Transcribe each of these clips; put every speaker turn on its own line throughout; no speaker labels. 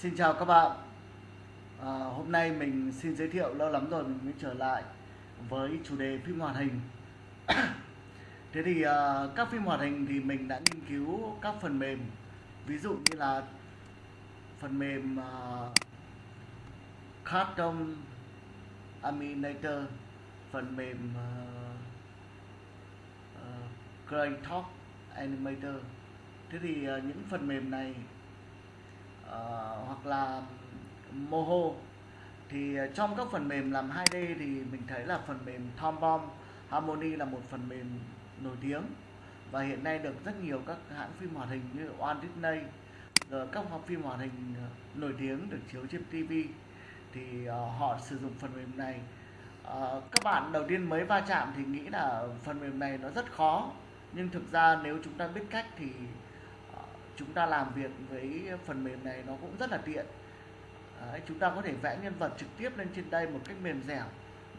Xin chào các bạn. À, Hôm nay mình xin giới thiệu lâu lắm rồi mình mới trở lại với chủ đề phim hoạt hình. Thế thì à, các phim hoạt hình thì mình đã nghiên cứu các phần mềm. Ví dụ như là phần mềm à, Cartoon Animator Phần mềm à, à, uh, Great Talk Animator. Thế thì à, những phần mềm này uh, hoặc là Moho. Thì ờ, trong các phần mềm làm 2D thì mình thấy là phần mềm Tombomb Harmony là một phần mềm nổi tiếng. Và hiện nay được rất nhiều các hãng phim hoạt hình như Walt Disney rồi các phim hoạt hình nổi tiếng được chiếu trên TV thì uh, họ sử dụng phần mềm này. Uh, các bạn đầu tiên mới va chạm thì nghĩ là phần mềm này nó rất khó. Nhưng thực ra nếu chúng ta biết cách thì chúng ta làm việc với phần mềm này nó cũng rất là tiện. Đấy, chúng ta có thể vẽ nhân vật trực tiếp lên trên đây một cách mềm dẻo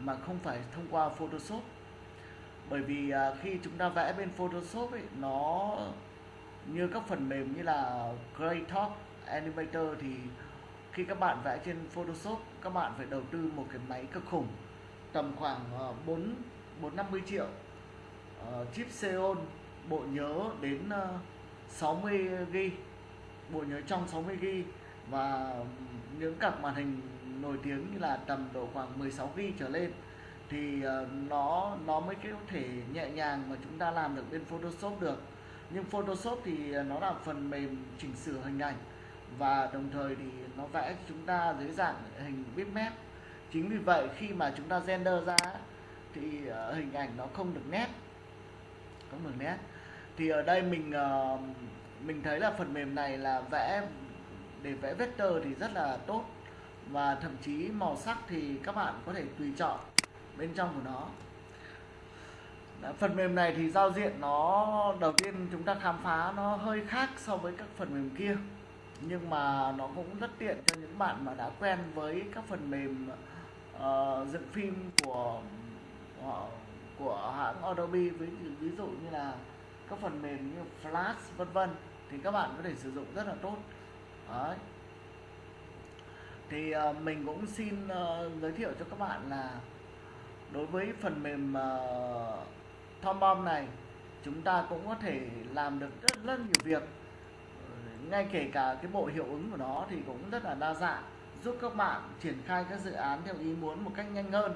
mà không phải thông qua Photoshop. Bởi vì à, khi chúng ta vẽ bên Photoshop ấy, nó như các phần mềm như là Creator, Animator thì khi các bạn vẽ trên Photoshop các bạn phải đầu tư một cái máy cực khủng tầm khoảng uh, 4 450 triệu uh, chip Xeon bộ nhớ đến uh, 60 GB bộ nhớ trong 60 GB và những cặp màn hình nổi tiếng như là tầm độ khoảng 16 GB trở lên, thì ờ, nó nó mới có thể nhẹ nhàng mà chúng ta làm được bên Photoshop được. Nhưng Photoshop thì nó là phần mềm chỉnh sửa hình ảnh và đồng thời thì nó vẽ chúng ta dưới dạng hình bitmap. Chính vì vậy khi mà chúng ta render ra thì ờ, hình ảnh nó không được nét, không được nét thì ở đây mình uh, mình thấy là phần mềm này là vẽ để vẽ vector thì rất là tốt. Và thậm chí màu sắc thì các bạn có thể tùy chọn bên trong của nó. Đã, phần mềm này thì giao diện nó đầu tiên chúng ta khám phá nó hơi khác so với các phần mềm kia. Nhưng mà nó cũng rất tiện cho những bạn mà đã quen với các phần mềm uh, dựng phim của uh, của hãng Adobe. Với ví dụ như là các phần mềm như Flash vân vân thì các bạn có thể sử dụng rất là tốt. Đấy. thì uh, mình cũng xin uh, giới thiệu cho các bạn là đối với phần mềm uh, Tom này chúng ta cũng có thể làm được rất rất nhiều việc. Ngay kể cả cái bộ hiệu ứng của nó thì cũng rất là đa dạng giúp các bạn triển khai các dự án theo ý muốn một cách nhanh hơn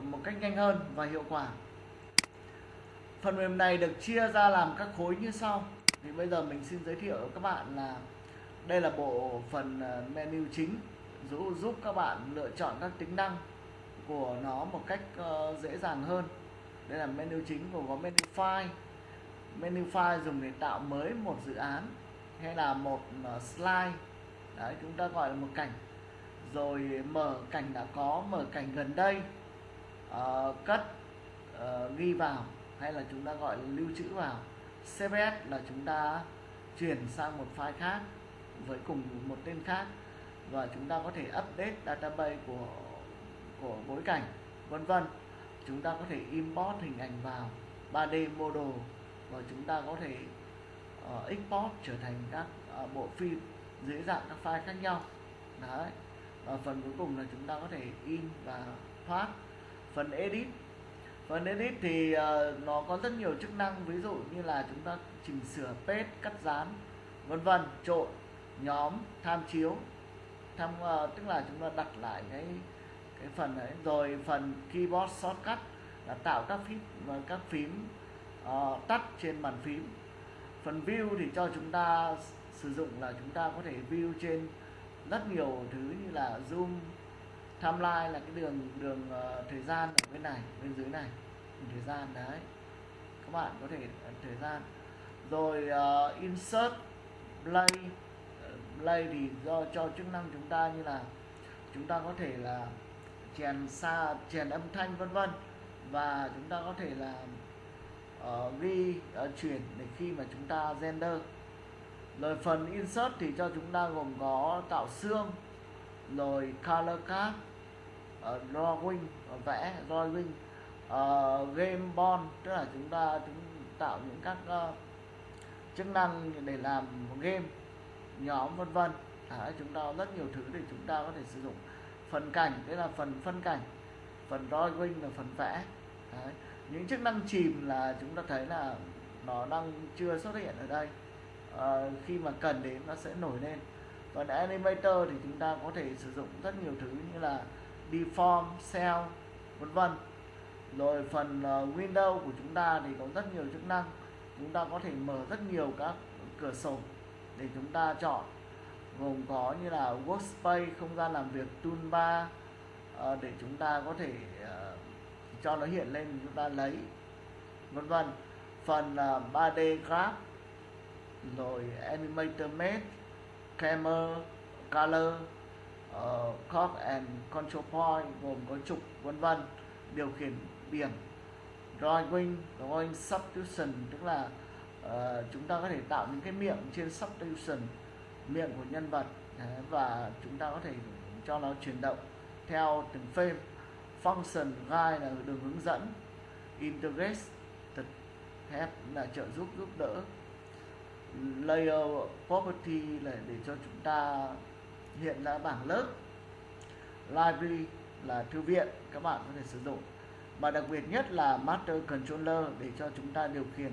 một cách nhanh hơn và hiệu quả phần mềm này được chia ra làm các khối như sau. Thì bây giờ mình xin giới thiệu các bạn là đây là bộ phần ờ, menu chính giúp giúp các bạn lựa chọn các tính năng của nó một cách ờ, dễ dàng hơn. Đây là menu chính gồm có menu file. Menu file dùng để tạo mới một dự án hay là một ờ, slide. Đấy chúng ta gọi là một cảnh. Rồi mở cảnh đã có mở cảnh gần đây uh, cất uh, ghi vào hay là chúng ta gọi là lưu trữ vào? CSS là chúng ta chuyển sang một file khác với cùng một tên khác và chúng ta có thể update database của của bối cảnh vân vân. Chúng ta có thể import hình ảnh vào 3D model và chúng ta có thể uh, export trở thành các uh, bộ phim dưới dạng các file khác nhau. Đấy. Và phần cuối cùng là chúng ta có thể in và thoát. Phần edit Vâng, phần edit thì uh, nó có rất nhiều chức năng ví dụ như là chúng ta chỉnh sửa page cắt dán vân vân trộn nhóm tham chiếu. Tham uh, tức là chúng ta đặt lại cái cái phần đấy. Rồi phần keyboard shortcut là tạo các phím và các phím uh, tắt trên bàn phím. Phần view thì cho chúng ta sử dụng là chúng ta có thể view trên rất nhiều thứ như là zoom timeline là cái đường đường uh, thời gian ở bên này bên dưới này. Đường thời gian đấy. Các bạn có thể uh, thời gian. Rồi uh, insert play. Play thì do cho chức năng chúng ta như là chúng ta có thể là chèn xa chèn âm thanh vân vân. Và chúng ta có thể là uh, ghi uh, chuyển để khi mà chúng ta render rồi phần insert thì cho chúng ta gồm có tạo xương rồi color card. Ờ, uh, drawing uh, ờ, vẽ drawing uh, ờ, game bond tức là chúng ta chúng tạo những các uh, chức năng để làm game nhóm vân vân. Đấy, chúng ta có rất nhiều thứ để chúng ta có thể sử dụng. Phần cảnh đấy là phần phân cảnh phần drawing là phần vẽ. Đấy. những chức năng chìm là chúng ta thấy là nó đang chưa xuất hiện ở đây. À, khi mà cần đến nó sẽ nổi lên. Còn animator thì chúng ta có thể sử dụng rất nhiều thứ như là deform cell vân vân. Rồi phần ờ, uh, Windows của chúng ta thì có rất nhiều chức năng. Chúng ta có thể mở rất nhiều các cửa sổ để chúng ta chọn. Gồm có như là workspace không gian làm việc toolbar uh, để chúng ta có thể uh, cho nó hiện lên chúng ta lấy vân vân. Phần uh, 3D graph rồi animator mesh camera color uh, clock and control point gồm có trục vân vân điều khiển biển drawing drawing substitution tức là uh, chúng ta có thể tạo những cái miệng trên substitution miệng của nhân vật Đấy, và chúng ta có thể cho nó chuyển động theo từng frame function guide là đường hướng dẫn integrate help là trợ giúp giúp đỡ. Layer property là để cho chúng ta hiện là bảng lớp. Library là thư viện các bạn có thể sử dụng. Và đặc biệt nhất là master controller để cho chúng ta điều khiển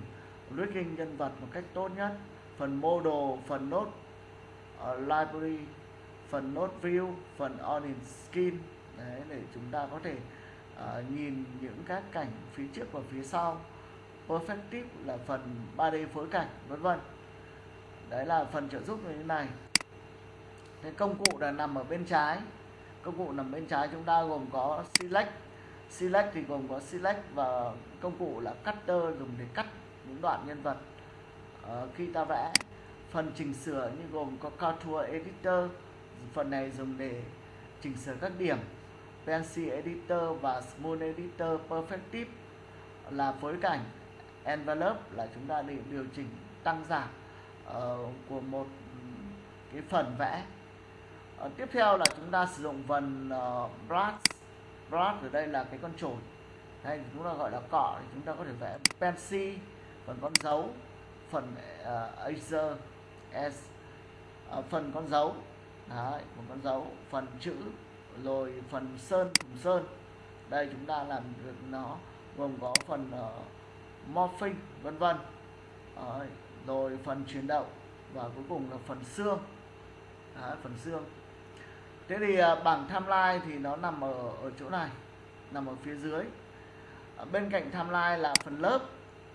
rigging nhân vật một cách tốt nhất. Phần model phần node uh, ờ, library phần node view phần audience skin. Đấy để chúng ta có thể uh, nhìn những các cảnh phía trước và phía sau. Perspective là phần 3D phối cảnh vân vân. Đấy là phần trợ giúp như thế này. Thế công cụ là nằm ở bên trái. Công cụ nằm bên trái chúng ta gồm có select select thì gồm có select và công cụ là cutter dùng để cắt những đoạn nhân vật. Ờ, khi ta vẽ phần chỉnh sửa như gồm có contour editor phần này dùng để chỉnh sửa các điểm. Pencil editor và smooth editor perfect tip là phối cảnh. Envelope là chúng ta để điều chỉnh tăng giảm uh, của một cái phần vẽ à, tiếp theo là chúng ta sử dụng phần uh, brush brush ở đây là cái con chổi. Hay chúng ta gọi là cọ thì chúng ta có thể vẽ pencil phần con dấu phần uh, Acer S uh, phần con dấu. Đấy, một con dấu phần chữ rồi phần sơn thùng sơn. Đây chúng ta làm được nó gồm có phần uh, morphing vân vân. Rồi phần chuyển động và cuối cùng là phần xương. Đấy, phần xương thế thì à, bảng timeline thì nó nằm ở ở chỗ này nằm ở phía dưới. Ở bên cạnh timeline là phần lớp.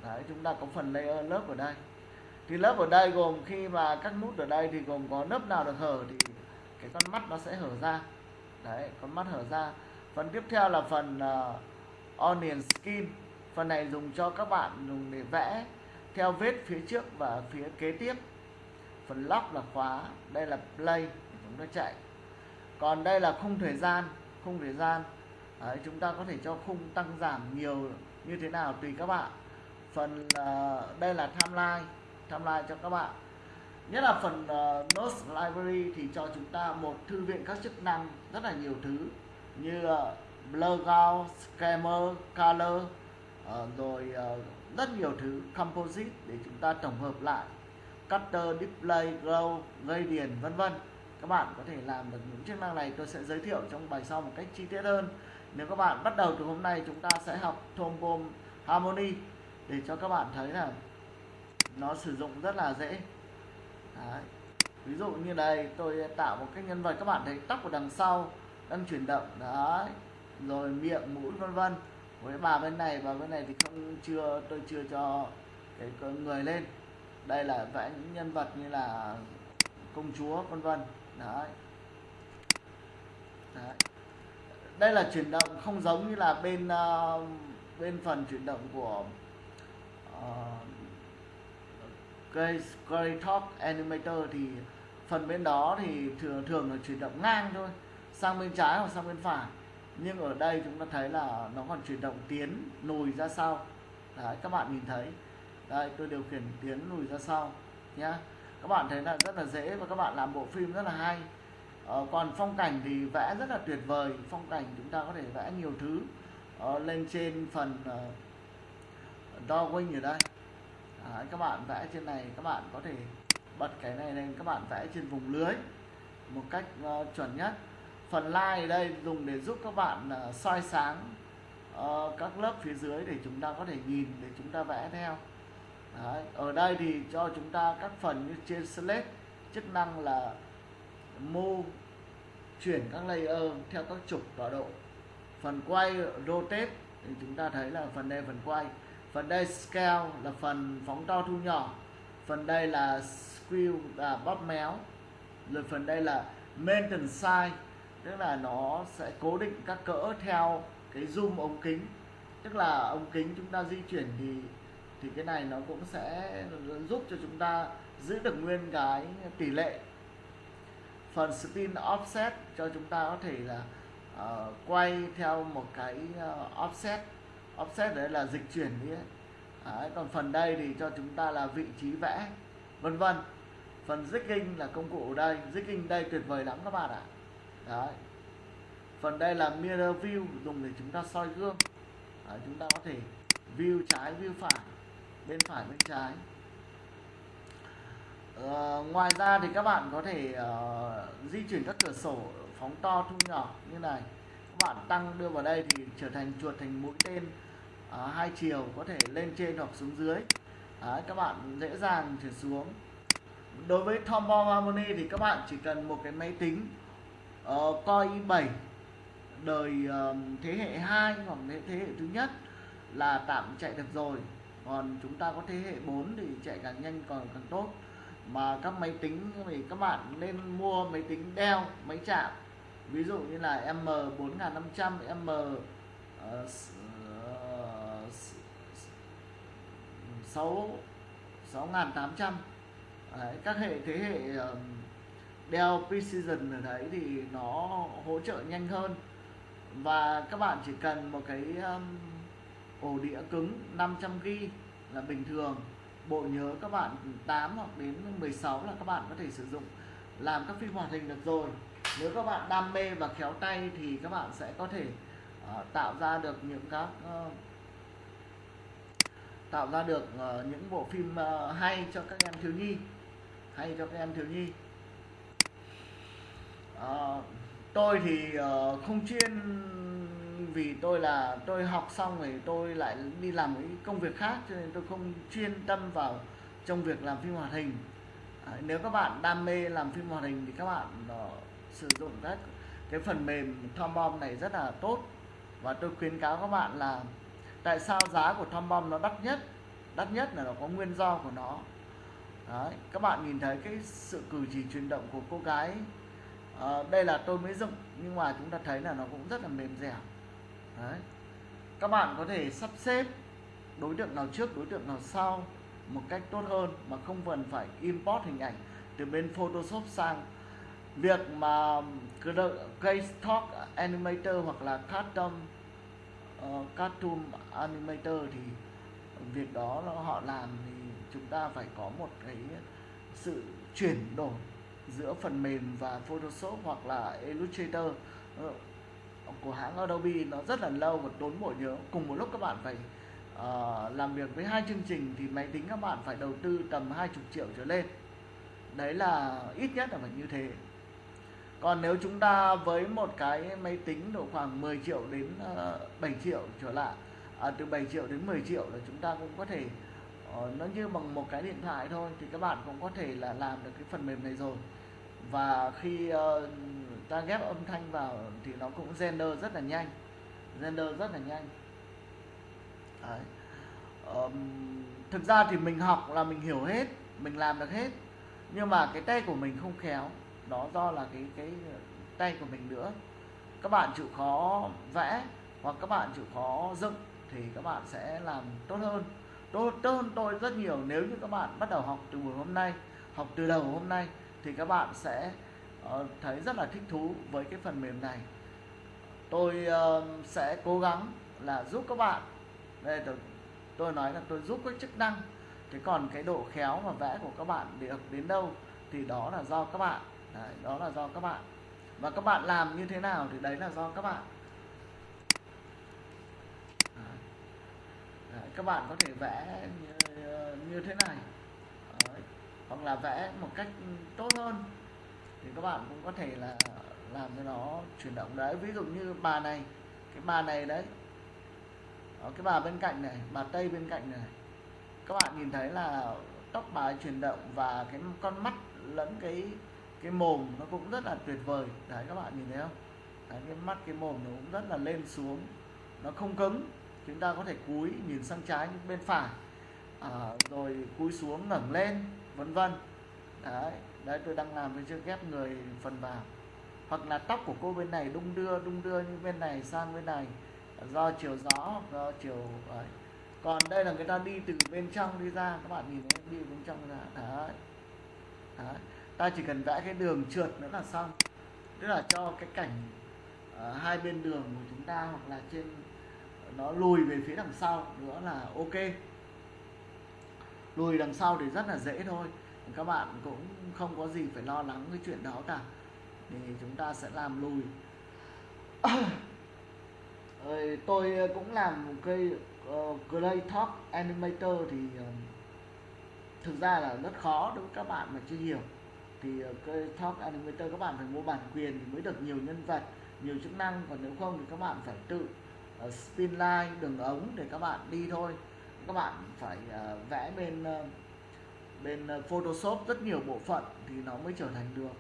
Đấy, chúng ta có phần layer lớp ở đây. Thì lớp ở đây gồm khi mà các nút ở đây thì gồm có lớp nào được hở thì cái con mắt nó sẽ hở ra. Đấy con mắt hở ra. Phần tiếp theo là phần uh, onion skin. Phần này dùng cho các bạn dùng để vẽ theo vết phía trước và phía kế tiếp. Phần lock là khóa. Đây là play chúng ta chạy còn đây là khung thời gian khung thời gian. Đấy, chúng ta có thể cho khung tăng giảm nhiều như thế nào tùy các bạn. Phần uh, đây là timeline timeline cho các bạn. Nhất là phần uh, Notes Library thì cho chúng ta một thư viện các chức năng rất là nhiều thứ như ờ, uh, blur out, scammer, color uh, rồi uh, rất nhiều thứ composite để chúng ta tổng hợp lại. Cutter, display, glow, gradient vân vân các bạn có thể làm được những chức năng này, tôi sẽ giới thiệu trong bài sau một cách chi tiết hơn. Nếu các bạn bắt đầu từ hôm nay, chúng ta sẽ học Tombom Harmony để cho các bạn thấy là nó sử dụng rất là dễ. Đấy. ví dụ như đây, tôi tạo một cái nhân vật, các bạn thấy tóc của đằng sau đang chuyển động, đấy. Rồi miệng, mũi, vân vân. Với bà bên này và bên này thì không chưa, tôi chưa cho cái người lên. Đây là vẽ những nhân vật như là công chúa, vân vân đấy. đấy. Đây là chuyển động không giống như là bên uh, bên phần chuyển động của uh, Grey Talk Animator thì phần bên đó thì thường thường là chuyển động ngang thôi sang bên trái hoặc sang bên phải. Nhưng ở đây chúng ta thấy là nó còn chuyển động tiến lùi ra sau. Đấy các bạn nhìn thấy. Đây tôi điều khiển tiến lùi ra sau nhá các bạn thấy là rất là dễ và các bạn làm bộ phim rất là hay. Ờ, còn phong cảnh thì vẽ rất là tuyệt vời. Phong cảnh chúng ta có thể vẽ nhiều thứ. Ờ, lên trên phần uh, drawing ở đây. À, các bạn vẽ trên này các bạn có thể bật cái này lên các bạn vẽ trên vùng lưới một cách uh, chuẩn nhất. Phần line ở đây dùng để giúp các bạn uh, soi sáng uh, các lớp phía dưới để chúng ta có thể nhìn để chúng ta vẽ theo. Đấy. ở đây thì cho chúng ta các phần như trên select chức năng là move chuyển các layer theo các trục tọa độ. Phần quay rotate thì chúng ta thấy là phần đây phần quay. Phần đây scale, là phần phóng to thu nhỏ. Phần đây là skew là bóp méo. Rồi phần đây là maintain size, tức là nó sẽ cố định các cỡ theo cái zoom ống kính. Tức là ống kính chúng ta di chuyển thì thì cái này nó cũng sẽ giúp cho chúng ta giữ được nguyên cái tỷ lệ phần spin offset cho chúng ta có thể là uh, quay theo một cái uh, offset. Offset đấy là dịch chuyển đi ấy. Đấy, còn phần đây thì cho chúng ta là vị trí vẽ vân vân. Phần jigging là công cụ ở đây. Jigging đây tuyệt vời lắm các bạn ạ. Đấy. Phần đây là mirror view dùng để chúng ta soi gương. Đấy, chúng ta có thể view trái view phải bên phải bên trái. Uh, ngoài ra thì các bạn có thể uh, di chuyển các cửa sổ phóng to thu nhỏ như này. Các bạn tăng đưa vào đây thì trở thành chuột thành mũi tên uh, hai chiều có thể lên trên hoặc xuống dưới. Đấy, các bạn dễ dàng chuyển xuống. Đối với Tombow Harmony thì các bạn chỉ cần một cái máy tính uh, Core i7 đời uh, thế hệ 2 hoặc thế, thế hệ thứ nhất là tạm chạy được rồi còn chúng ta có thế hệ 4 thì chạy càng nhanh còn càng tốt. Mà các máy tính thì các bạn nên mua máy tính Dell máy chạm. Ví dụ như là M4500 M uh, 6 6800 Đấy, các hệ thế hệ um, Dell Precision ở đấy thì nó hỗ trợ nhanh hơn. Và các bạn chỉ cần một cái um, ổ đĩa cứng 500GB là bình thường. Bộ nhớ các bạn 8 hoặc đến 16 là các bạn có thể sử dụng làm các phim hoạt hình được rồi. Nếu các bạn đam mê và khéo tay thì các bạn sẽ có thể uh, tạo ra được những các uh, tạo ra được uh, những bộ phim uh, hay cho các em thiếu nhi hay cho các em thiếu nhi. Uh, tôi thì uh, không chuyên vì tôi là tôi học xong rồi tôi lại đi làm cái công việc khác cho nên tôi không chuyên tâm vào trong việc làm phim hoạt hình. À, nếu các bạn đam mê làm phim hoạt hình thì các bạn đó, sử dụng các cái phần mềm Tom này rất là tốt. Và tôi khuyến cáo các bạn là tại sao giá của Tom nó đắt nhất? Đắt nhất là nó có nguyên do của nó. Đấy, các bạn nhìn thấy cái sự cử chỉ chuyển động của cô gái. À, đây là tôi mới dựng nhưng mà chúng ta thấy là nó cũng rất là mềm dẻo. Đấy. các bạn có thể sắp xếp đối tượng nào trước đối tượng nào sau một cách tốt hơn mà không cần phải import hình ảnh từ bên Photoshop sang việc mà case talk Animator hoặc là Cartoon uh, ờ, Cartoon Animator thì việc đó họ làm thì chúng ta phải có một cái sự chuyển đổi giữa phần mềm và Photoshop hoặc là Illustrator ờ, của hãng Adobe nó rất là lâu và tốn bộ nhớ. Cùng một lúc các bạn phải uh, làm việc với hai chương trình thì máy tính các bạn phải đầu tư tầm 20 triệu trở lên. Đấy là ít nhất là phải như thế. Còn nếu chúng ta với một cái máy tính độ khoảng 10 triệu đến ờ, uh, 7 triệu trở lại à, từ 7 triệu đến 10 triệu là chúng ta cũng có thể uh, nó như bằng một cái điện thoại thôi thì các bạn cũng có thể là làm được cái phần mềm này rồi. Và khi uh, ta ghép âm thanh vào thì nó cũng render rất là nhanh. Render rất là nhanh. Đấy. Um, thực ra thì mình học là mình hiểu hết mình làm được hết. Nhưng mà cái tay của mình không khéo đó do là cái cái tay của mình nữa. Các bạn chịu khó vẽ hoặc các bạn chịu khó dựng thì các bạn sẽ làm tốt hơn. Tốt, tốt hơn tôi rất nhiều. Nếu như các bạn bắt đầu học từ buổi hôm nay học từ đầu hôm nay thì các bạn sẽ uh, Ờ, thấy rất là thích thú với cái phần mềm này. Tôi uh, sẽ cố gắng là giúp các bạn. Đây tôi, tôi nói là tôi giúp các chức năng. Thế còn cái độ khéo và vẽ của các bạn được đến đâu thì đó là do các bạn. Đấy, đó là do các bạn. Và các bạn làm như thế nào thì đấy là do các bạn. Đấy, các bạn có thể vẽ như, như thế này. Đấy, hoặc là vẽ một cách tốt hơn thì các bạn cũng có thể là làm cho nó chuyển động đấy. Ví dụ như bà này cái bà này đấy. Đó, cái bà bên cạnh này bà tây bên cạnh này. Các bạn nhìn thấy là tóc bà ấy chuyển động và cái con mắt lẫn cái cái mồm nó cũng rất là tuyệt vời. Đấy các bạn nhìn thấy không? Đấy, cái mắt cái mồm nó cũng rất là lên xuống. Nó không cứng. Chúng ta có thể cúi nhìn sang trái bên phải. À, rồi cúi xuống ngẩng lên vân vân đấy đấy tôi đang làm với chưa ghép người phần vào. Hoặc là tóc của cô bên này đung đưa đung đưa như bên này sang bên này. Do chiều gió do chiều đấy. còn đây là người ta đi từ bên trong đi ra các bạn nhìn thấy đi bên trong ra. Đấy. đấy. Ta chỉ cần vẽ cái đường trượt nữa là xong. Tức là cho cái cảnh uh, hai bên đường của chúng ta hoặc là trên nó lùi về phía đằng sau nữa là ok. Lùi đằng sau thì rất là dễ thôi các bạn cũng không có gì phải lo lắng cái chuyện đó cả. Thì chúng ta sẽ làm lùi. Tôi cũng làm một cây uh, ờ, Clay Talk Animator thì uh, thực ra là rất khó đối với các bạn mà chưa hiểu. Thì uh, Talk Animator các bạn phải mua bản quyền thì mới được nhiều nhân vật nhiều chức năng. Còn nếu không thì các bạn phải tự uh, spin line đường ống để các bạn đi thôi. Các bạn phải uh, vẽ bên uh, bên ờ, Photoshop rất nhiều bộ phận thì nó mới trở thành được.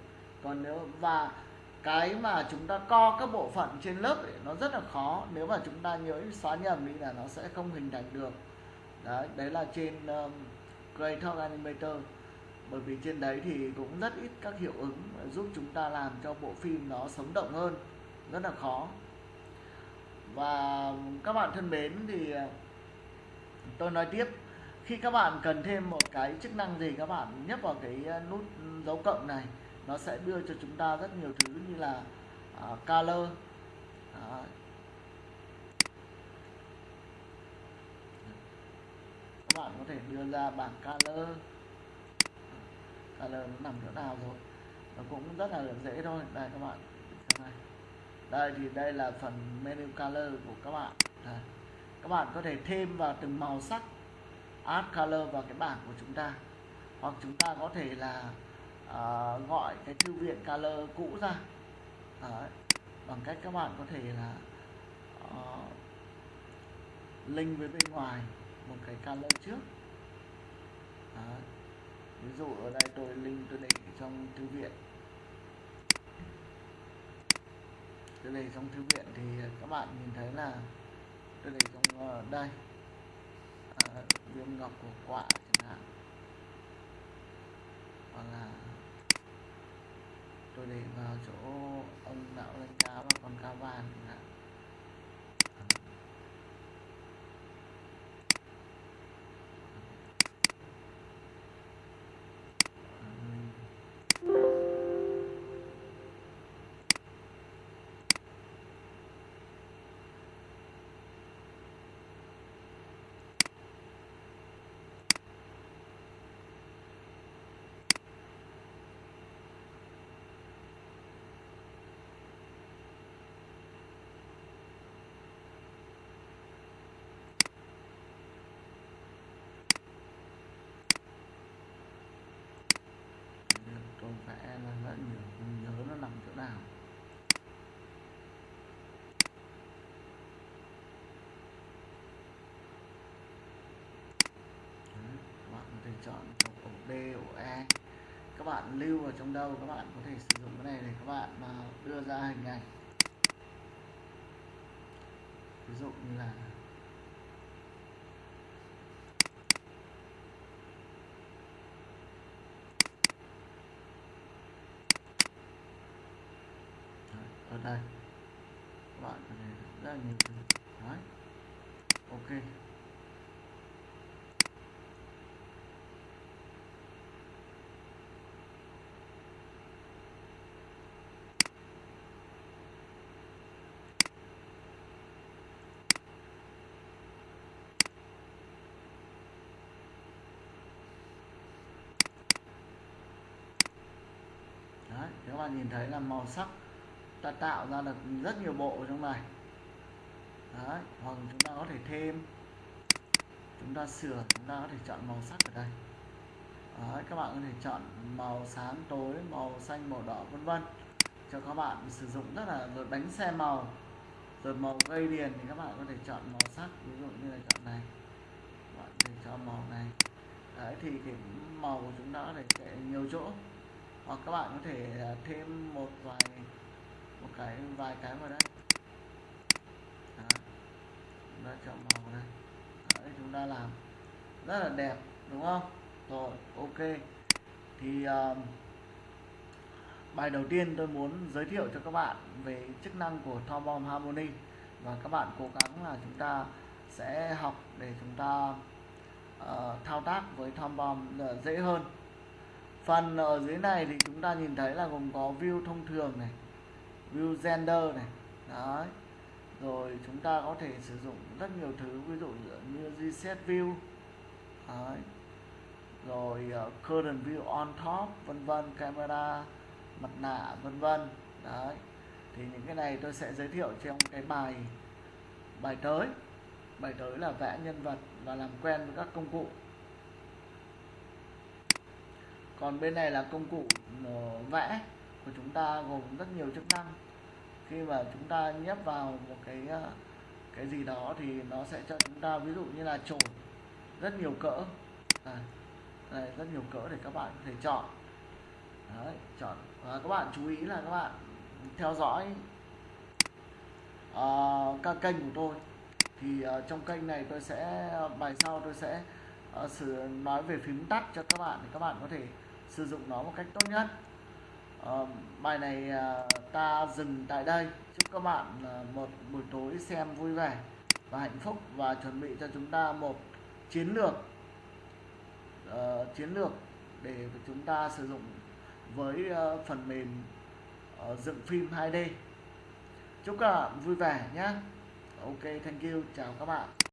Còn nếu và cái mà chúng ta co các bộ phận trên lớp ấy, nó rất là khó. Nếu mà chúng ta nhớ xóa nhầm đi là nó sẽ không hình thành được. Đấy đấy là trên ờ, um, Creator Animator. Bởi vì trên đấy thì cũng rất ít các hiệu ứng giúp chúng ta làm cho bộ phim nó sống động hơn. Rất là khó. Và các bạn thân mến thì ờ, tôi nói tiếp khi các bạn cần thêm một cái chức năng gì các bạn nhấp vào cái ờ, nút dấu cộng này nó sẽ đưa cho chúng ta rất nhiều thứ như là uh, color uh, các bạn có thể đưa ra bảng color. Color nó nằm chỗ nào rồi? Nó cũng rất là dễ thôi. Đây các bạn này đây thì đây là phần menu color của các bạn. Đây. các bạn có thể thêm vào từng màu sắc add color vào cái bảng của chúng ta hoặc chúng ta có thể là uh, gọi cái thư viện color cũ ra Đấy. bằng cách các bạn có thể là uh, link với bên ngoài một cái color trước Đấy. ví dụ ở đây tôi link tôi để trong thư viện tôi để trong thư viện thì các bạn nhìn thấy là tôi để trong uh, đây viêm ngọc của quả chẳng hạn. Hoặc là tôi để vào chỗ ông đạo lên cá và con cá vàng chẳng hạn tôi vẽ là rất nhiều không nhớ nó nằm chỗ nào Đấy, các chọn một chọn ổ D, ổ E các bạn lưu vào trong đâu, các bạn có thể sử dụng cái này để các bạn mà đưa ra hình ảnh. Ví dụ như là ở đây. Các bạn có thể rất là nhiều thứ. Đấy. Ok Đấy, các bạn nhìn thấy là màu sắc ta tạo ra được rất nhiều bộ trong này. Đấy, hoặc chúng ta có thể thêm. Chúng ta sửa chúng ta có thể chọn màu sắc ở đây. Đấy, các bạn có thể chọn màu sáng tối màu xanh màu đỏ vân vân. Cho các bạn sử dụng rất là rồi bánh xe màu rồi màu gây điền thì các bạn có thể chọn màu sắc. Ví dụ như là chọn này. Các bạn có thể cho màu này. Đấy thì cái màu của chúng ta có thể nhiều chỗ hoặc các bạn có thể à, thêm một vài một cái vài cái vào đây. Đó. chúng ta chọn màu đây. Đấy, chúng ta làm rất là đẹp đúng không? Rồi ok. Thì uh, bài đầu tiên tôi muốn giới thiệu cho các bạn về chức năng của Tom Bomb Harmony. Và các bạn cố gắng là chúng ta sẽ học để chúng ta uh, thao tác với Tom Bomb ờ, dễ hơn phần ở dưới này thì chúng ta nhìn thấy là gồm có view thông thường này view gender này đấy. Rồi chúng ta có thể sử dụng rất nhiều thứ ví dụ như reset view đấy. rồi uh, current view on top vân vân camera mặt nạ vân vân đấy. Thì những cái này tôi sẽ giới thiệu trong cái bài bài tới. Bài tới là vẽ nhân vật và làm quen với các công cụ còn bên này là công cụ ờ, vẽ của chúng ta gồm rất nhiều chức năng. Khi mà chúng ta nhấp vào một cái ờ, cái gì đó thì nó sẽ cho chúng ta ví dụ như là chổi rất nhiều cỡ. Này, này rất nhiều cỡ để các bạn có thể chọn. Đấy, chọn. Và các bạn chú ý là các bạn theo dõi uh, các kênh của tôi. Thì uh, trong kênh này tôi sẽ bài sau tôi sẽ uh, sử nói về phím tắt cho các bạn để các bạn có thể sử dụng nó một cách tốt nhất. À, bài này à, ta dừng tại đây. Chúc các bạn à, một buổi tối xem vui vẻ và hạnh phúc và chuẩn bị cho chúng ta một chiến lược uh, chiến lược để chúng ta sử dụng với uh, phần mềm uh, dựng phim 2D chúc các bạn vui vẻ nhé. Ok thank you. Chào các bạn.